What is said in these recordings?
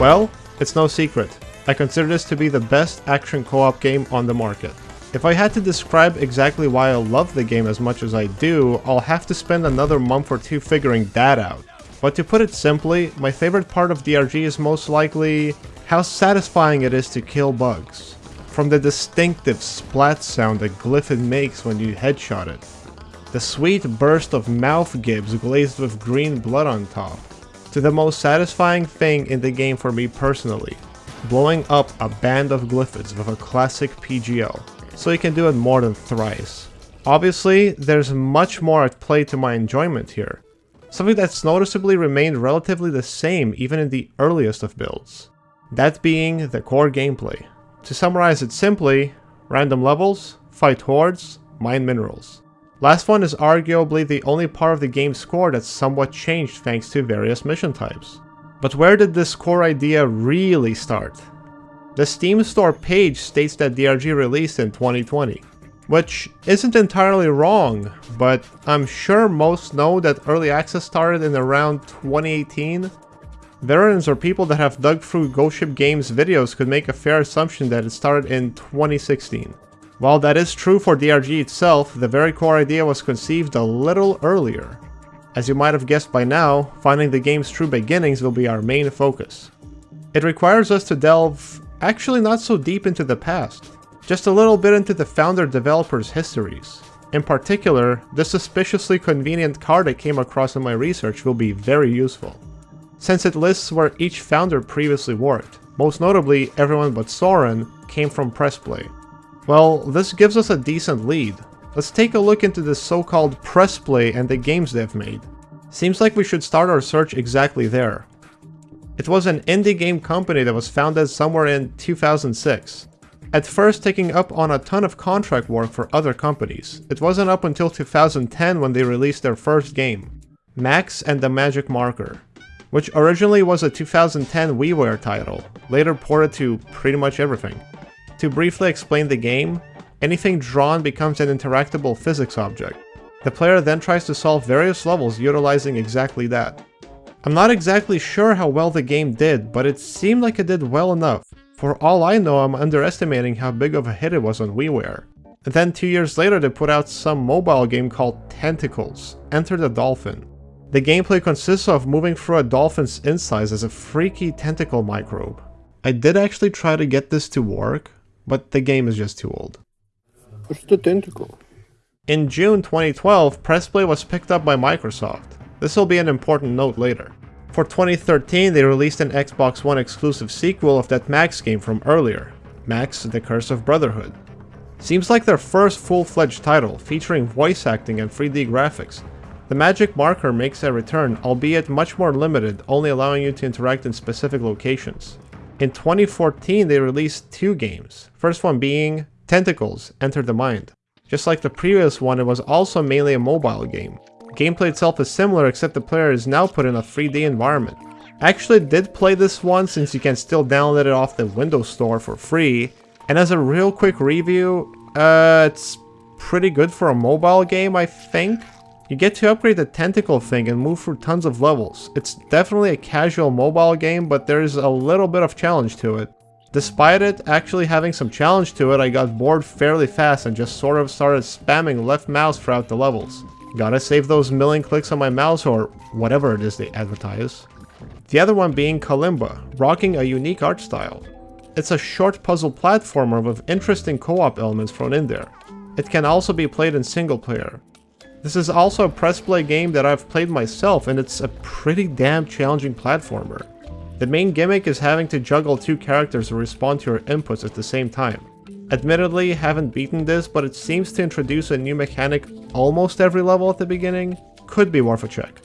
Well, it's no secret. I consider this to be the best action co-op game on the market. If I had to describe exactly why I love the game as much as I do, I'll have to spend another month or two figuring that out. But to put it simply, my favorite part of DRG is most likely how satisfying it is to kill bugs. From the distinctive splat sound that Glyphid makes when you headshot it, the sweet burst of mouth gibs glazed with green blood on top, to the most satisfying thing in the game for me personally, blowing up a band of glyphids with a classic PGL, so you can do it more than thrice. Obviously, there's much more at play to my enjoyment here, something that's noticeably remained relatively the same even in the earliest of builds. That being the core gameplay. To summarize it simply, random levels, fight hordes, mine minerals. Last one is arguably the only part of the game's score that's somewhat changed thanks to various mission types. But where did this core idea really start? The Steam store page states that DRG released in 2020, which isn't entirely wrong, but I'm sure most know that early access started in around 2018. Veterans or people that have dug through Ghost Ship Games videos could make a fair assumption that it started in 2016. While that is true for DRG itself, the very core idea was conceived a little earlier. As you might have guessed by now, finding the game's true beginnings will be our main focus. It requires us to delve actually not so deep into the past, just a little bit into the founder developers' histories. In particular, the suspiciously convenient card I came across in my research will be very useful, since it lists where each founder previously worked. Most notably, everyone but Soren came from Pressplay, well, this gives us a decent lead. Let's take a look into the so-called Pressplay and the games they've made. Seems like we should start our search exactly there. It was an indie game company that was founded somewhere in 2006. At first taking up on a ton of contract work for other companies. It wasn't up until 2010 when they released their first game, Max and the Magic Marker, which originally was a 2010 WiiWare title, later ported to pretty much everything. To briefly explain the game, anything drawn becomes an interactable physics object. The player then tries to solve various levels utilizing exactly that. I'm not exactly sure how well the game did, but it seemed like it did well enough. For all I know, I'm underestimating how big of a hit it was on WiiWare. And then two years later they put out some mobile game called Tentacles, Enter the Dolphin. The gameplay consists of moving through a dolphin's insides as a freaky tentacle microbe. I did actually try to get this to work, but the game is just too old. What's the tentacle? In June 2012, Pressplay was picked up by Microsoft. This will be an important note later. For 2013, they released an Xbox One exclusive sequel of that Max game from earlier, Max The Curse of Brotherhood. Seems like their first full-fledged title, featuring voice acting and 3D graphics. The magic marker makes a return, albeit much more limited, only allowing you to interact in specific locations. In 2014, they released two games, first one being Tentacles Enter the Mind. Just like the previous one, it was also mainly a mobile game. Gameplay itself is similar except the player is now put in a 3D environment. I actually did play this one since you can still download it off the Windows Store for free, and as a real quick review, uh, it's pretty good for a mobile game, I think. You get to upgrade the tentacle thing and move through tons of levels. It's definitely a casual mobile game, but there's a little bit of challenge to it. Despite it actually having some challenge to it, I got bored fairly fast and just sort of started spamming left mouse throughout the levels. Gotta save those million clicks on my mouse or whatever it is they advertise. The other one being Kalimba, rocking a unique art style. It's a short puzzle platformer with interesting co-op elements thrown in there. It can also be played in single player. This is also a press play game that I've played myself and it's a pretty damn challenging platformer. The main gimmick is having to juggle two characters to respond to your inputs at the same time. Admittedly, haven't beaten this, but it seems to introduce a new mechanic almost every level at the beginning. Could be worth a check.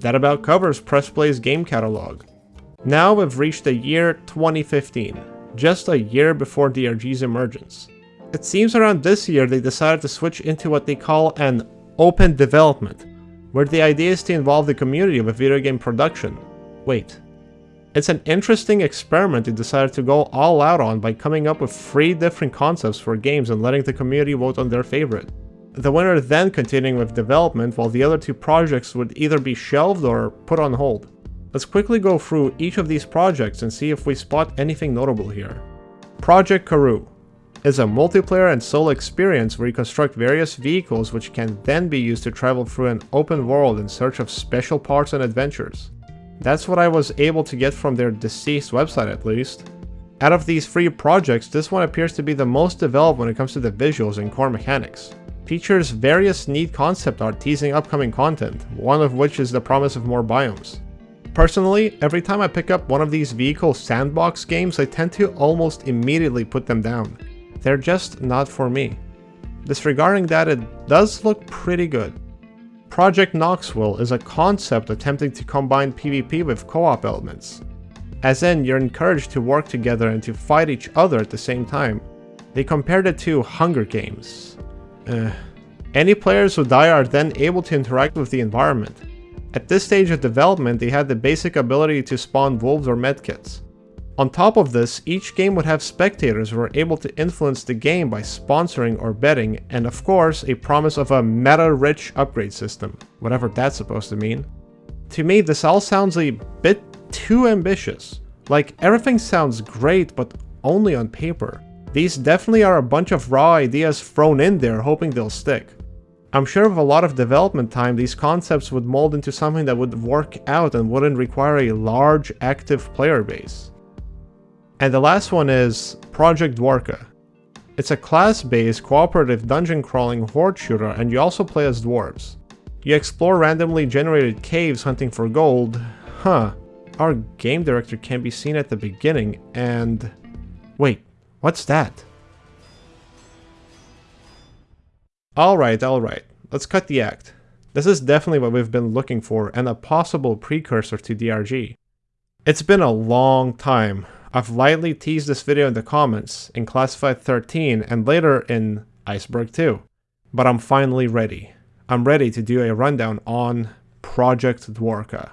That about covers Press Play's game catalog. Now we've reached the year 2015, just a year before DRG's emergence. It seems around this year they decided to switch into what they call an open development, where the idea is to involve the community with video game production. Wait. It's an interesting experiment it decided to go all out on by coming up with three different concepts for games and letting the community vote on their favorite. The winner then continuing with development while the other two projects would either be shelved or put on hold. Let's quickly go through each of these projects and see if we spot anything notable here. Project Karoo is a multiplayer and solo experience where you construct various vehicles which can then be used to travel through an open world in search of special parts and adventures. That's what I was able to get from their deceased website at least. Out of these three projects, this one appears to be the most developed when it comes to the visuals and core mechanics. Features various neat concept art teasing upcoming content, one of which is the promise of more biomes. Personally, every time I pick up one of these vehicle sandbox games, I tend to almost immediately put them down. They're just not for me. Disregarding that, it does look pretty good. Project Knoxville is a concept attempting to combine PvP with co-op elements. As in, you're encouraged to work together and to fight each other at the same time. They compared it to Hunger Games. Uh, any players who die are then able to interact with the environment. At this stage of development, they had the basic ability to spawn wolves or medkits. On top of this, each game would have spectators who were able to influence the game by sponsoring or betting, and of course, a promise of a meta-rich upgrade system, whatever that's supposed to mean. To me, this all sounds a bit too ambitious. Like, everything sounds great, but only on paper. These definitely are a bunch of raw ideas thrown in there hoping they'll stick. I'm sure with a lot of development time, these concepts would mold into something that would work out and wouldn't require a large active player base. And the last one is Project Dwarka. It's a class-based cooperative dungeon crawling horde shooter and you also play as dwarves. You explore randomly generated caves hunting for gold. Huh. Our game director can be seen at the beginning and... Wait, what's that? Alright, alright. Let's cut the act. This is definitely what we've been looking for and a possible precursor to DRG. It's been a long time, I've lightly teased this video in the comments, in Classified 13, and later in Iceberg 2. But I'm finally ready. I'm ready to do a rundown on Project Dwarka.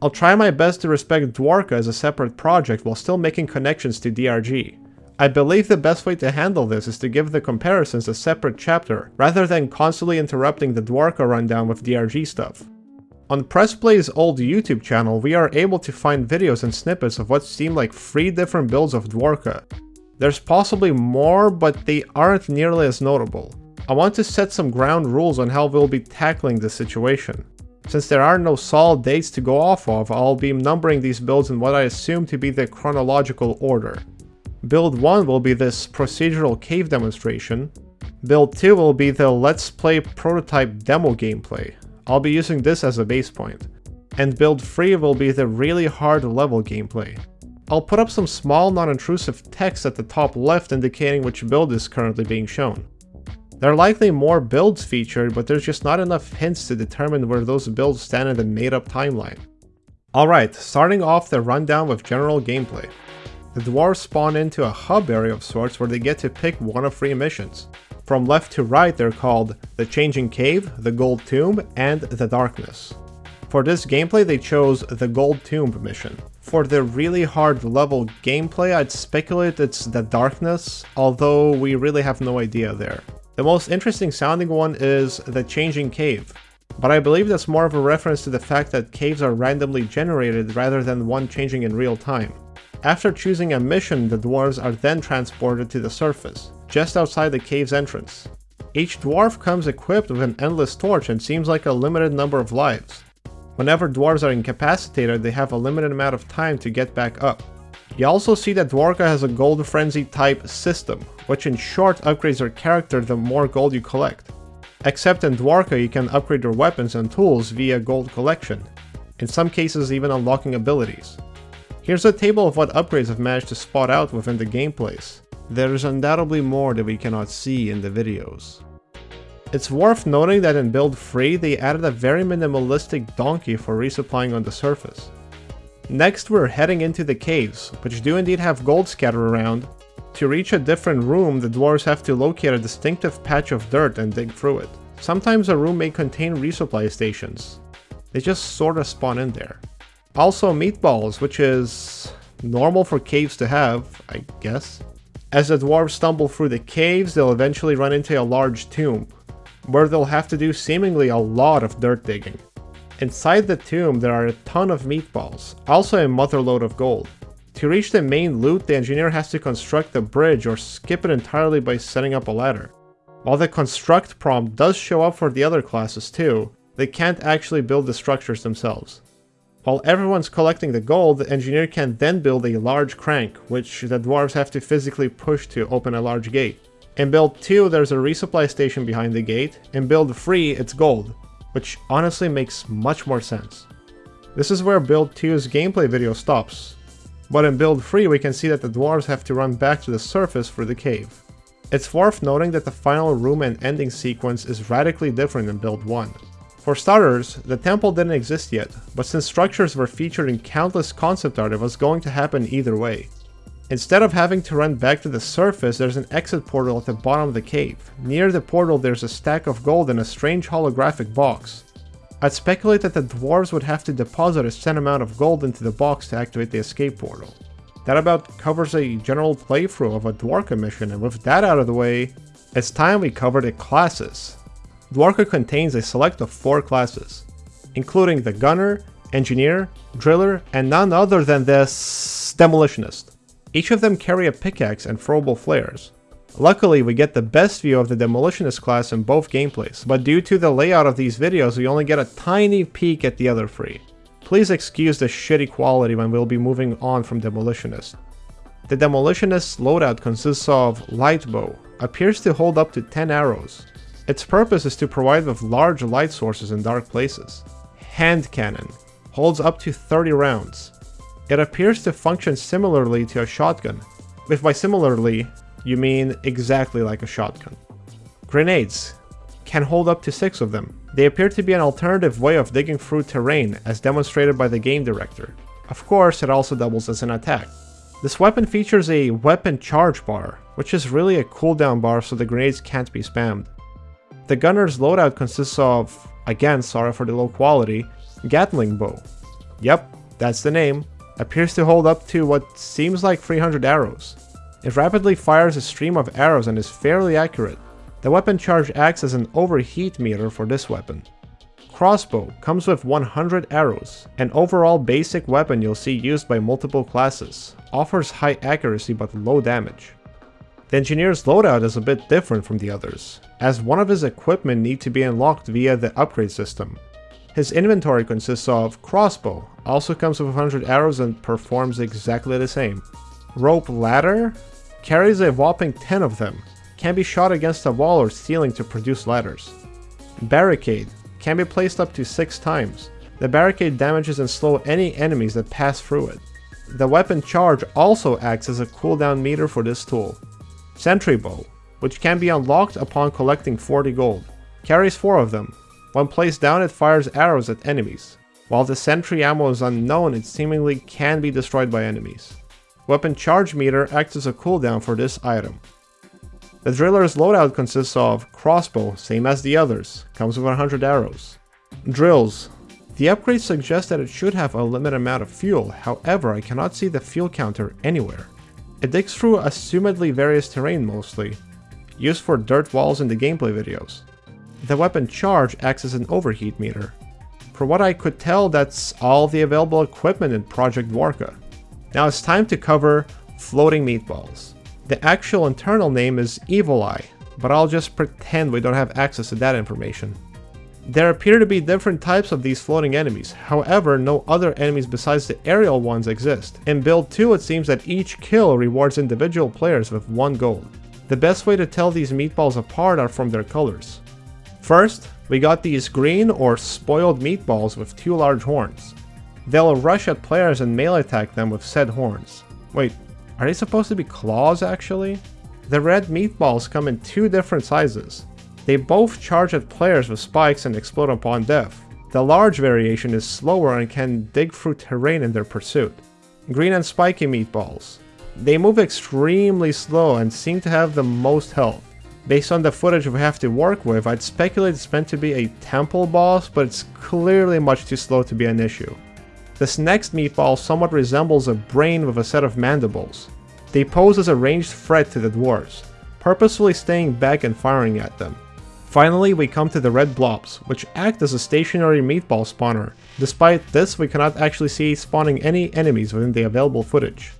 I'll try my best to respect Dwarka as a separate project while still making connections to DRG. I believe the best way to handle this is to give the comparisons a separate chapter, rather than constantly interrupting the Dwarka rundown with DRG stuff. On PressPlay's old YouTube channel, we are able to find videos and snippets of what seem like three different builds of Dwarka. There's possibly more, but they aren't nearly as notable. I want to set some ground rules on how we'll be tackling this situation. Since there are no solid dates to go off of, I'll be numbering these builds in what I assume to be the chronological order. Build 1 will be this procedural cave demonstration. Build 2 will be the let's play prototype demo gameplay. I'll be using this as a base point. And build 3 will be the really hard level gameplay. I'll put up some small non-intrusive text at the top left indicating which build is currently being shown. There are likely more builds featured, but there's just not enough hints to determine where those builds stand in the made-up timeline. Alright, starting off the rundown with general gameplay. The dwarves spawn into a hub area of sorts where they get to pick one of three missions. From left to right they're called the Changing Cave, the Gold Tomb, and the Darkness. For this gameplay they chose the Gold Tomb mission. For the really hard level gameplay I'd speculate it's the Darkness, although we really have no idea there. The most interesting sounding one is the Changing Cave, but I believe that's more of a reference to the fact that caves are randomly generated rather than one changing in real time. After choosing a mission, the dwarves are then transported to the surface just outside the cave's entrance. Each dwarf comes equipped with an endless torch and seems like a limited number of lives. Whenever dwarves are incapacitated, they have a limited amount of time to get back up. You also see that Dwarka has a gold frenzy type system, which in short upgrades your character the more gold you collect. Except in Dwarka you can upgrade your weapons and tools via gold collection, in some cases even unlocking abilities. Here's a table of what upgrades I've managed to spot out within the gameplays. There is undoubtedly more that we cannot see in the videos. It's worth noting that in build 3 they added a very minimalistic donkey for resupplying on the surface. Next we're heading into the caves, which do indeed have gold scattered around. To reach a different room the dwarves have to locate a distinctive patch of dirt and dig through it. Sometimes a room may contain resupply stations. They just sorta spawn in there. Also meatballs, which is normal for caves to have, I guess. As the dwarves stumble through the caves, they'll eventually run into a large tomb, where they'll have to do seemingly a lot of dirt digging. Inside the tomb, there are a ton of meatballs, also a motherload of gold. To reach the main loot, the engineer has to construct a bridge or skip it entirely by setting up a ladder. While the construct prompt does show up for the other classes too, they can't actually build the structures themselves. While everyone's collecting the gold, the engineer can then build a large crank, which the dwarves have to physically push to open a large gate. In build 2 there's a resupply station behind the gate, in build 3 it's gold, which honestly makes much more sense. This is where build 2's gameplay video stops, but in build 3 we can see that the dwarves have to run back to the surface for the cave. It's worth noting that the final room and ending sequence is radically different in build 1. For starters, the temple didn't exist yet, but since structures were featured in countless concept art it was going to happen either way. Instead of having to run back to the surface, there's an exit portal at the bottom of the cave. Near the portal there's a stack of gold and a strange holographic box. I'd speculate that the dwarves would have to deposit a set amount of gold into the box to activate the escape portal. That about covers a general playthrough of a Dwarka mission, and with that out of the way, it's time we covered the classes. Dwarka contains a select of 4 classes, including the Gunner, Engineer, Driller, and none other than this Demolitionist. Each of them carry a pickaxe and throwable flares. Luckily, we get the best view of the Demolitionist class in both gameplays, but due to the layout of these videos, we only get a tiny peek at the other three. Please excuse the shitty quality when we'll be moving on from Demolitionist. The Demolitionist's loadout consists of Light Bow, appears to hold up to 10 arrows. Its purpose is to provide with large light sources in dark places. Hand Cannon, holds up to 30 rounds. It appears to function similarly to a shotgun. If by similarly, you mean exactly like a shotgun. Grenades can hold up to 6 of them. They appear to be an alternative way of digging through terrain, as demonstrated by the game director. Of course, it also doubles as an attack. This weapon features a weapon charge bar, which is really a cooldown bar so the grenades can't be spammed. The gunner's loadout consists of, again sorry for the low quality, Gatling bow. Yep, that's the name. Appears to hold up to what seems like 300 arrows. It rapidly fires a stream of arrows and is fairly accurate. The weapon charge acts as an overheat meter for this weapon. Crossbow comes with 100 arrows, an overall basic weapon you'll see used by multiple classes, offers high accuracy but low damage. The engineer's loadout is a bit different from the others, as one of his equipment need to be unlocked via the upgrade system. His inventory consists of crossbow, also comes with 100 arrows and performs exactly the same. Rope ladder carries a whopping 10 of them, can be shot against a wall or ceiling to produce ladders. Barricade can be placed up to 6 times. The barricade damages and slow any enemies that pass through it. The weapon charge also acts as a cooldown meter for this tool. Sentry bow, which can be unlocked upon collecting 40 gold, carries 4 of them. When placed down it fires arrows at enemies. While the sentry ammo is unknown, it seemingly can be destroyed by enemies. Weapon charge meter acts as a cooldown for this item. The driller's loadout consists of crossbow, same as the others, comes with 100 arrows. Drills. The upgrade suggests that it should have a limited amount of fuel, however I cannot see the fuel counter anywhere. It digs through assumedly various terrain mostly, used for dirt walls in the gameplay videos. The weapon charge acts as an overheat meter. For what I could tell, that's all the available equipment in Project Dwarka. Now it's time to cover floating meatballs. The actual internal name is Evil Eye, but I'll just pretend we don't have access to that information. There appear to be different types of these floating enemies, however no other enemies besides the aerial ones exist. In build 2 it seems that each kill rewards individual players with 1 gold. The best way to tell these meatballs apart are from their colors. First, we got these green or spoiled meatballs with two large horns. They'll rush at players and melee attack them with said horns. Wait, are they supposed to be claws actually? The red meatballs come in two different sizes. They both charge at players with spikes and explode upon death. The large variation is slower and can dig through terrain in their pursuit. Green and spiky meatballs. They move extremely slow and seem to have the most health. Based on the footage we have to work with, I'd speculate it's meant to be a temple boss, but it's clearly much too slow to be an issue. This next meatball somewhat resembles a brain with a set of mandibles. They pose as a ranged threat to the dwarves, purposefully staying back and firing at them. Finally, we come to the red blobs, which act as a stationary meatball spawner. Despite this, we cannot actually see spawning any enemies within the available footage.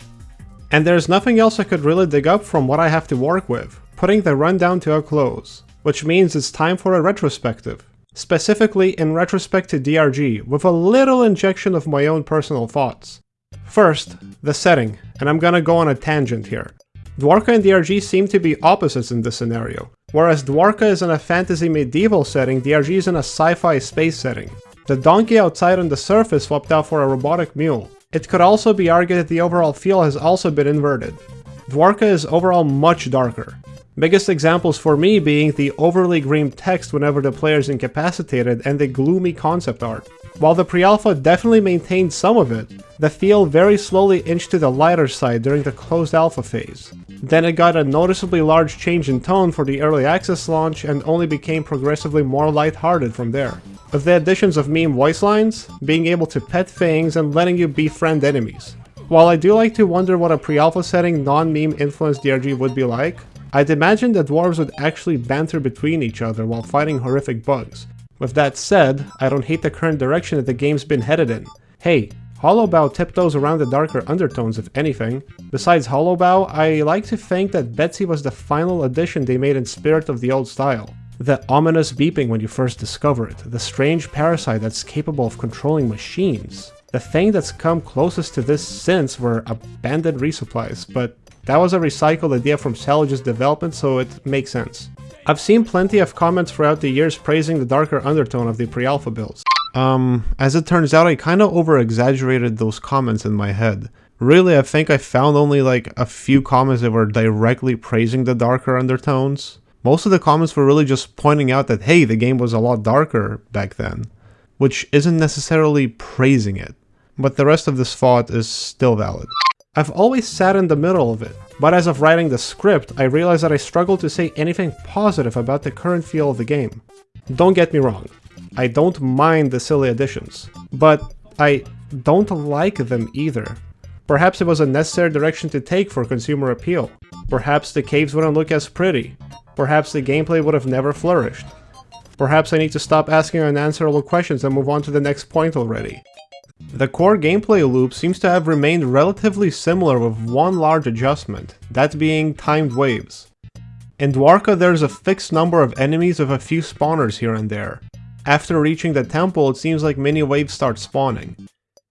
And there's nothing else I could really dig up from what I have to work with, putting the rundown to a close, which means it's time for a retrospective. Specifically in retrospect to DRG, with a little injection of my own personal thoughts. First, the setting, and I'm gonna go on a tangent here. Dwarka and DRG seem to be opposites in this scenario. Whereas Dwarka is in a fantasy medieval setting, DRG is in a sci-fi space setting. The donkey outside on the surface swapped out for a robotic mule. It could also be argued that the overall feel has also been inverted. Dwarka is overall much darker. Biggest examples for me being the overly green text whenever the player is incapacitated and the gloomy concept art. While the pre-alpha definitely maintained some of it, the feel very slowly inched to the lighter side during the closed alpha phase. Then it got a noticeably large change in tone for the early access launch and only became progressively more lighthearted from there. With the additions of meme voice lines, being able to pet things, and letting you befriend enemies. While I do like to wonder what a pre-alpha setting non-meme influenced DRG would be like, I'd imagine the dwarves would actually banter between each other while fighting horrific bugs, with that said, I don't hate the current direction that the game's been headed in. Hey, Hollow Bough tiptoes around the darker undertones if anything. Besides Hollow Bough, I like to think that Betsy was the final addition they made in spirit of the old style. The ominous beeping when you first discover it, the strange parasite that's capable of controlling machines. The thing that's come closest to this since were abandoned resupplies, but that was a recycled idea from Salvage's development so it makes sense. I've seen plenty of comments throughout the years praising the darker undertone of the pre-alpha builds. Um, as it turns out, I kinda over-exaggerated those comments in my head. Really, I think I found only like a few comments that were directly praising the darker undertones. Most of the comments were really just pointing out that, hey, the game was a lot darker back then, which isn't necessarily praising it. But the rest of this thought is still valid. I've always sat in the middle of it, but as of writing the script, I realized that I struggled to say anything positive about the current feel of the game. Don't get me wrong, I don't mind the silly additions, but I don't like them either. Perhaps it was a necessary direction to take for consumer appeal. Perhaps the caves wouldn't look as pretty. Perhaps the gameplay would have never flourished. Perhaps I need to stop asking unanswerable questions and move on to the next point already. The core gameplay loop seems to have remained relatively similar with one large adjustment, that being timed waves. In Dwarka there's a fixed number of enemies with a few spawners here and there. After reaching the temple it seems like mini waves start spawning.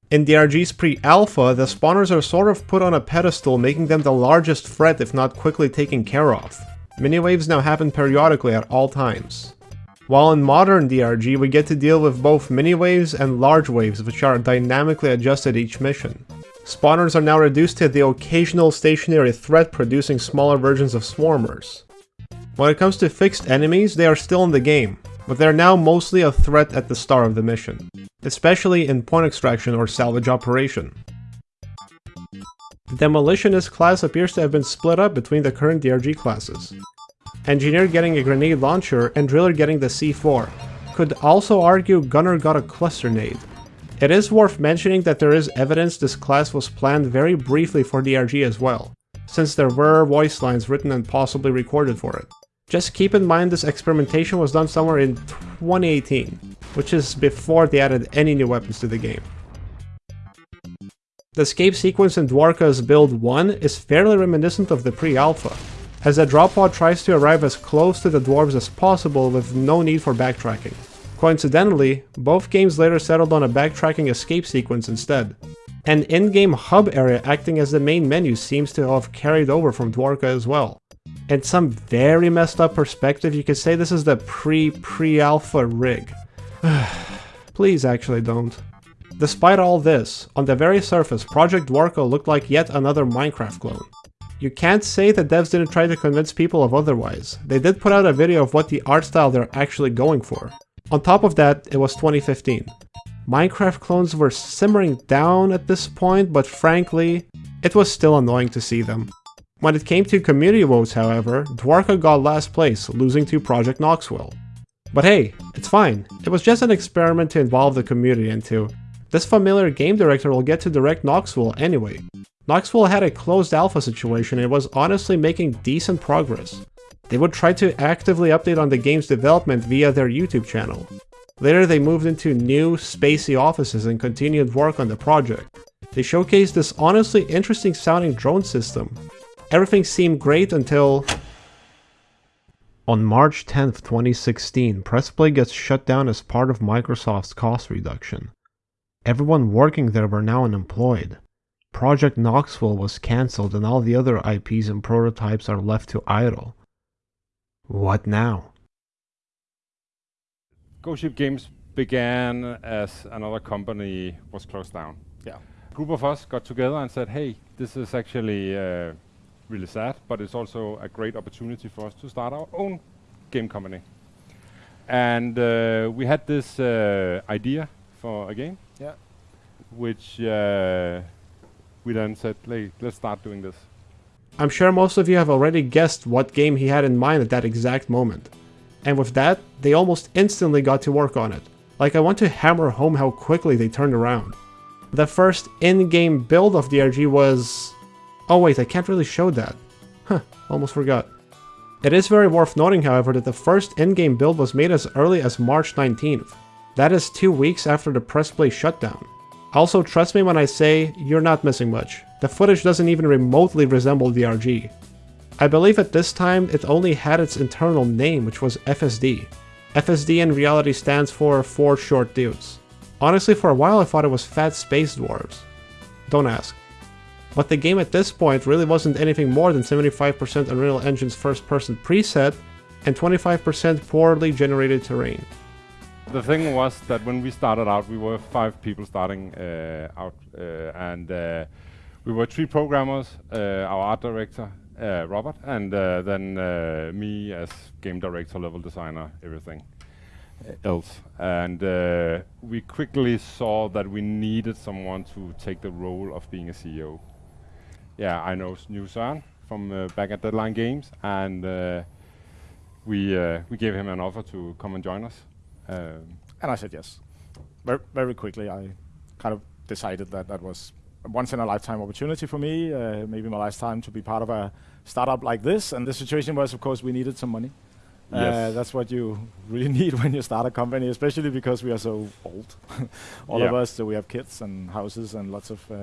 In DRG's pre-alpha, the spawners are sort of put on a pedestal making them the largest threat if not quickly taken care of. Mini waves now happen periodically at all times. While in modern DRG, we get to deal with both mini waves and large waves, which are dynamically adjusted each mission. Spawners are now reduced to the occasional stationary threat producing smaller versions of swarmers. When it comes to fixed enemies, they are still in the game, but they are now mostly a threat at the start of the mission, especially in point extraction or salvage operation. The Demolitionist class appears to have been split up between the current DRG classes. Engineer getting a grenade launcher, and Driller getting the C4. Could also argue Gunner got a cluster nade. It is worth mentioning that there is evidence this class was planned very briefly for DRG as well, since there were voice lines written and possibly recorded for it. Just keep in mind this experimentation was done somewhere in 2018, which is before they added any new weapons to the game. The escape sequence in Dwarka's Build 1 is fairly reminiscent of the pre-alpha, as the drop pod tries to arrive as close to the dwarves as possible with no need for backtracking. Coincidentally, both games later settled on a backtracking escape sequence instead. An in-game hub area acting as the main menu seems to have carried over from Dwarka as well. In some very messed up perspective, you could say this is the pre-pre-alpha rig. Please actually don't. Despite all this, on the very surface, Project Dwarka looked like yet another Minecraft clone. You can't say that devs didn't try to convince people of otherwise. They did put out a video of what the art style they're actually going for. On top of that, it was 2015. Minecraft clones were simmering down at this point, but frankly, it was still annoying to see them. When it came to community votes, however, Dwarka got last place, losing to Project Knoxville. But hey, it's fine. It was just an experiment to involve the community into. This familiar game director will get to direct Knoxville anyway. Knoxville had a closed alpha situation and was honestly making decent progress. They would try to actively update on the game's development via their YouTube channel. Later they moved into new, spacey offices and continued work on the project. They showcased this honestly interesting sounding drone system. Everything seemed great until... On March 10, 2016, Pressplay gets shut down as part of Microsoft's cost reduction. Everyone working there were now unemployed. Project Knoxville was cancelled and all the other IPs and prototypes are left to idle. What now? Ghost Ship Games began as another company was closed down. Yeah. A group of us got together and said, hey, this is actually uh, really sad, but it's also a great opportunity for us to start our own game company. And uh, we had this uh, idea for a game, Yeah. which uh, we then said, hey, let's start doing this. I'm sure most of you have already guessed what game he had in mind at that exact moment. And with that, they almost instantly got to work on it. Like I want to hammer home how quickly they turned around. The first in-game build of DRG was... Oh wait, I can't really show that. Huh, almost forgot. It is very worth noting however that the first in-game build was made as early as March 19th. That is two weeks after the press play shutdown. Also trust me when I say, you're not missing much. The footage doesn't even remotely resemble DRG. I believe at this time it only had its internal name, which was FSD. FSD in reality stands for Four Short Dudes. Honestly, for a while I thought it was Fat Space Dwarves. Don't ask. But the game at this point really wasn't anything more than 75% Unreal Engine's first-person preset and 25% poorly generated terrain. The thing was that when we started out, we were five people starting uh, out, uh, and uh, we were three programmers, uh, our art director, Robert, and then me as game director, level designer, everything else. And uh, we quickly saw that we needed someone to take the role of being a CEO. Yeah, I know knew from uh, back at Deadline Games, and uh, we we gave him an offer to come and join us. Um, And I said yes. Very, very quickly, I kind of decided that that was a once in a lifetime opportunity for me, uh, maybe my last time to be part of a startup like this. And the situation was, of course, we needed some money. Uh, Yes. that's what you really need when you start a company, especially because we are so old. All of us, so we have kids and houses and lots of uh,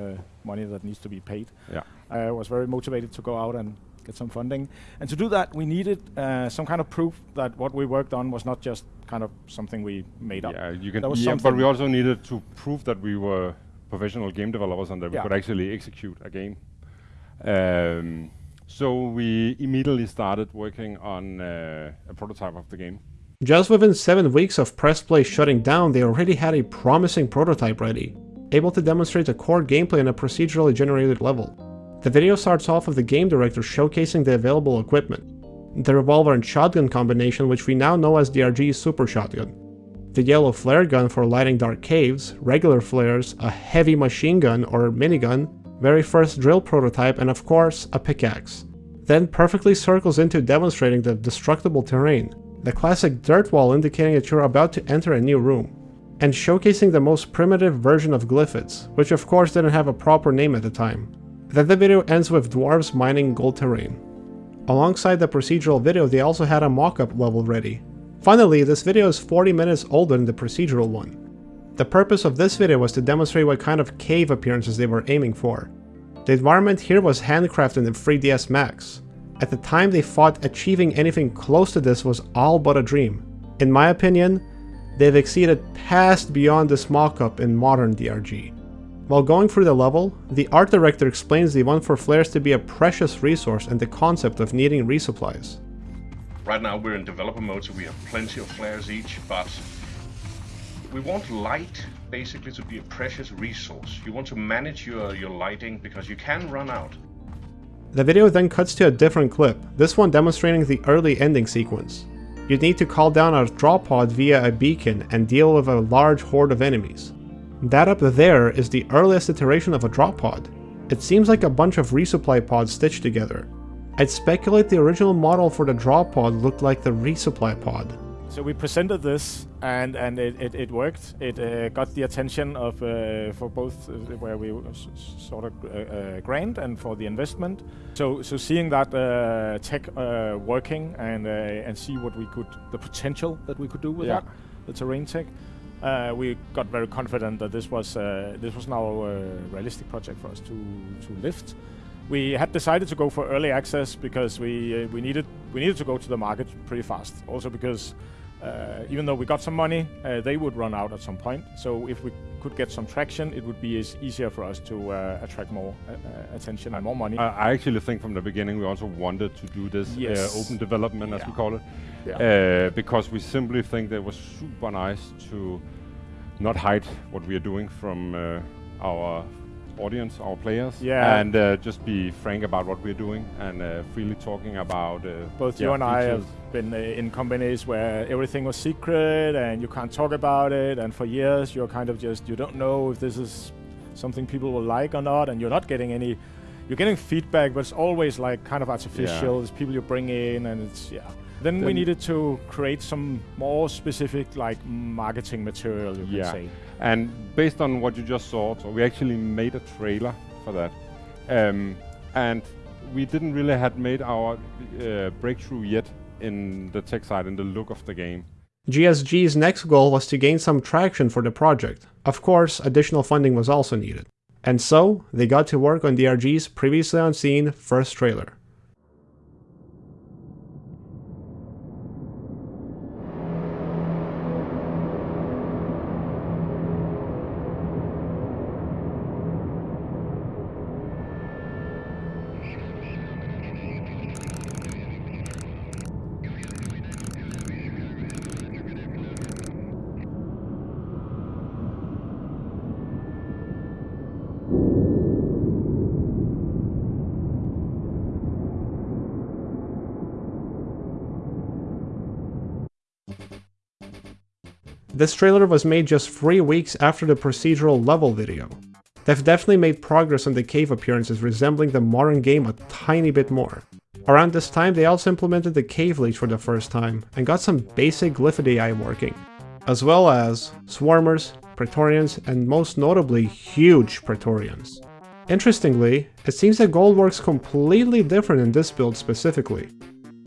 money that needs to be paid. Yeah. I was very motivated to go out and get some funding. And to do that, we needed uh, some kind of proof that what we worked on was not just kind of something we made up. Yeah, you can. There was Yeah, but we also needed to prove that we were professional game developers and that we could actually execute a game. Um, so we immediately started working on uh, a prototype of the game. Just within 7 weeks of press play shutting down, they already had a promising prototype ready, able to demonstrate a core gameplay in a procedurally generated level. The video starts off with the game director showcasing the available equipment. The revolver and shotgun combination which we now know as the DRG's Super Shotgun. The yellow flare gun for lighting dark caves, regular flares, a heavy machine gun or minigun, very first drill prototype and of course a pickaxe. Then perfectly circles into demonstrating the destructible terrain, the classic dirt wall indicating that you're about to enter a new room, and showcasing the most primitive version of Glyphids, which of course didn't have a proper name at the time. Then the video ends with dwarves mining gold terrain. Alongside the procedural video, they also had a mock-up level ready. Finally, this video is 40 minutes older than the procedural one. The purpose of this video was to demonstrate what kind of cave appearances they were aiming for. The environment here was handcrafted in 3ds Max. At the time they thought achieving anything close to this was all but a dream. In my opinion, they've exceeded past beyond this mock-up in modern DRG. While going through the level, the art director explains they want for flares to be a precious resource and the concept of needing resupplies. Right now we're in developer mode, so we have plenty of flares each, but we want light basically to be a precious resource. You want to manage your, your lighting because you can run out. The video then cuts to a different clip, this one demonstrating the early ending sequence. You'd need to call down a drop pod via a beacon and deal with a large horde of enemies. That up there is the earliest iteration of a drop pod. It seems like a bunch of resupply pods stitched together. I'd speculate the original model for the drop pod looked like the resupply pod. So we presented this, and and it, it, it worked. It uh, got the attention of uh, for both uh, where we s- sort of uh, uh, grant and for the investment. So so seeing that uh, tech uh, working and uh, and see what we could the potential that we could do with Yeah. that the terrain tech. Uh, we got very confident that this was uh, this was now a realistic project for us to to lift. We had decided to go for early access because we uh, we needed we needed to go to the market pretty fast. Also because even though we got some money, uh, they would run out at some point. So if we could get some traction, it would be as easier for us to uh, attract more uh, uh, attention and more money. I, I actually think from the beginning we also wanted to do this Yes. uh, open development, as we call it, Yeah. uh, because we simply think that it was super nice to not hide what we are doing from uh, our audience, our players, Yeah. and uh, just be frank about what we're doing and uh, freely talking about uh, Both yeah, you and I have been uh, in companies where everything was secret and you can't talk about it, and for years you're kind of just you don't know if this is something people will like or not, and you're not getting any. You're getting feedback, but it's always like kind of artificial. It's people you bring in, and it's yeah. Then, we needed to create some more specific like marketing material, you Yeah. can say. And based on what you just saw, so we actually made a trailer for that. Um, and we didn't really had made our uh, breakthrough yet in the tech side, in the look of the game. GSG's next goal was to gain some traction for the project. Of course, additional funding was also needed. And so, they got to work on DRG's previously unseen first trailer. This trailer was made just 3 weeks after the procedural level video. They've definitely made progress on the cave appearances resembling the modern game a tiny bit more. Around this time they also implemented the cave leech for the first time and got some basic Glyphid AI working, as well as swarmers, praetorians, and most notably huge praetorians. Interestingly, it seems that gold works completely different in this build specifically.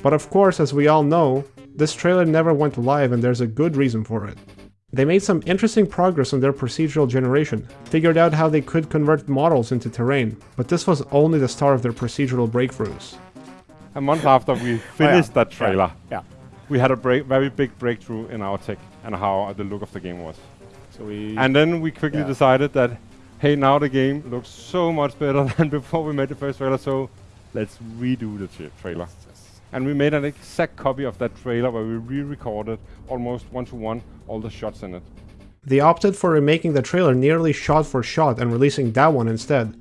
But of course, as we all know, this trailer never went live and there's a good reason for it. They made some interesting progress on their procedural generation, figured out how they could convert models into terrain, but this was only the start of their procedural breakthroughs. A month after we finished that trailer, Yeah. we had a break, very big breakthrough in our tech and how the look of the game was. So we And then we quickly Yeah. decided that, hey, now the game looks so much better than before we made the first trailer, so let's redo the tra- trailer. And we made an exact copy of that trailer where we re-recorded almost one-to-one all the shots in it. They opted for remaking the trailer nearly shot for shot and releasing that one instead,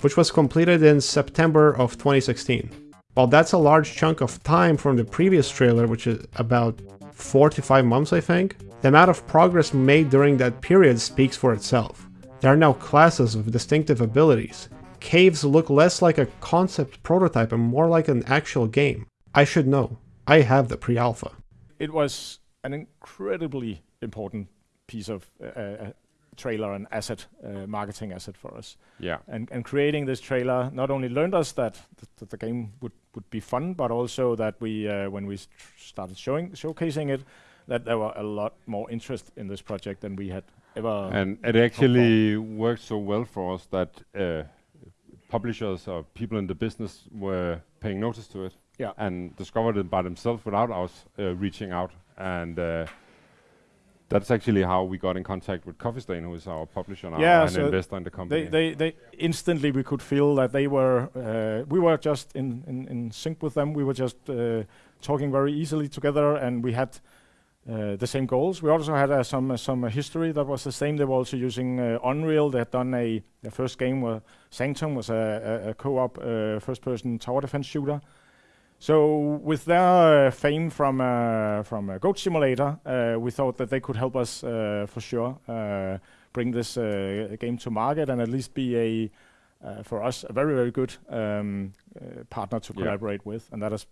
which was completed in September of 2016. While that's a large chunk of time from the previous trailer, which is about 4 to 5 months I think, the amount of progress made during that period speaks for itself. There are now classes with distinctive abilities. Caves look less like a concept prototype and more like an actual game. I should know. I have the pre-alpha. it was an incredibly important piece of uh, uh, trailer and asset, uh, marketing asset for us. Yeah. And, and creating this trailer not only learned us that, th- that the game would, would be fun, but also that we, uh, when we started showing showcasing it, that there were a lot more interest in this project than we had ever. And it actually worked so well for us that uh, publishers or people in the business were paying notice to it Yeah. and discovered it by themselves without us uh, reaching out. And uh, that's actually how we got in contact with Coffee Stain, who is our publisher now Yeah, and so investor in the company. they, they, they instantly we could feel that they were uh, we were just in, in, in sync with them. We were just uh, talking very easily together, and we had uh, the same goals. We also had uh, some uh, some uh, history that was the same. They were also using uh, Unreal. They had done a their first game was Sanctum was a, a, a co-op uh, first-person tower defense shooter. So with their uh, fame from uh, from uh, Goat Simulator, uh, we thought that they could help us uh, for sure uh, bring this uh, game to market and at least be a uh, for us, a very, very good um, uh, partner to Yeah. collaborate with, and that has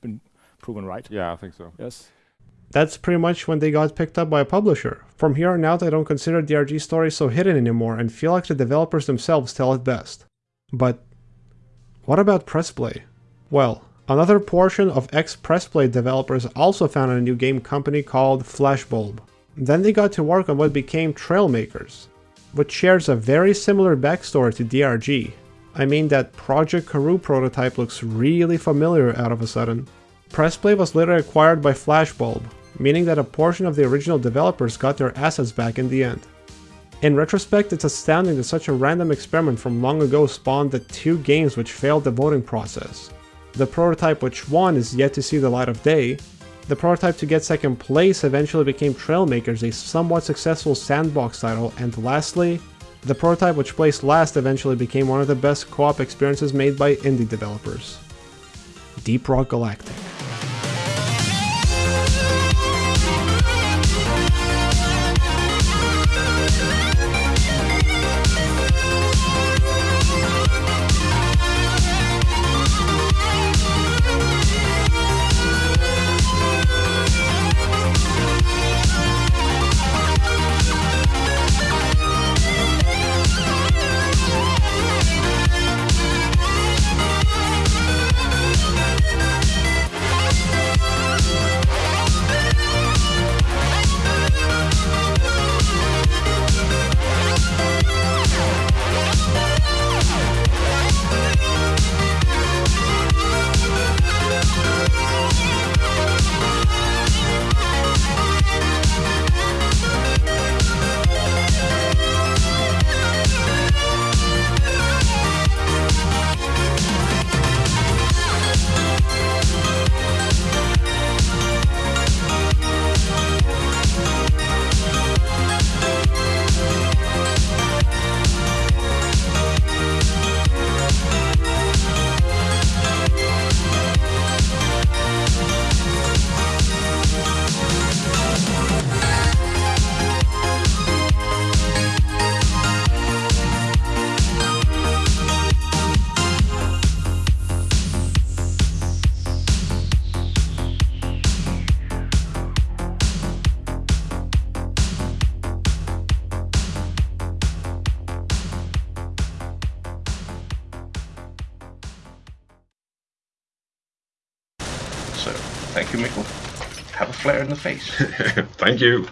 been proven right. Yeah, I think so. Yes. That's pretty much when they got picked up by a publisher. From here on out, I don't consider DRG stories so hidden anymore and feel like the developers themselves tell it best. But what about Pressplay? Well, another portion of ex-Pressplay developers also founded a new game company called Flashbulb. Then they got to work on what became Trailmakers, which shares a very similar backstory to DRG. I mean that Project Karoo prototype looks really familiar out of a sudden. Pressplay was later acquired by Flashbulb, meaning that a portion of the original developers got their assets back in the end. In retrospect, it's astounding that such a random experiment from long ago spawned the two games which failed the voting process. The prototype which won is yet to see the light of day. The prototype to get second place eventually became Trailmakers, a somewhat successful sandbox title, and lastly, the prototype which placed last eventually became one of the best co-op experiences made by indie developers. Deep Rock Galactic. Face. Thank you.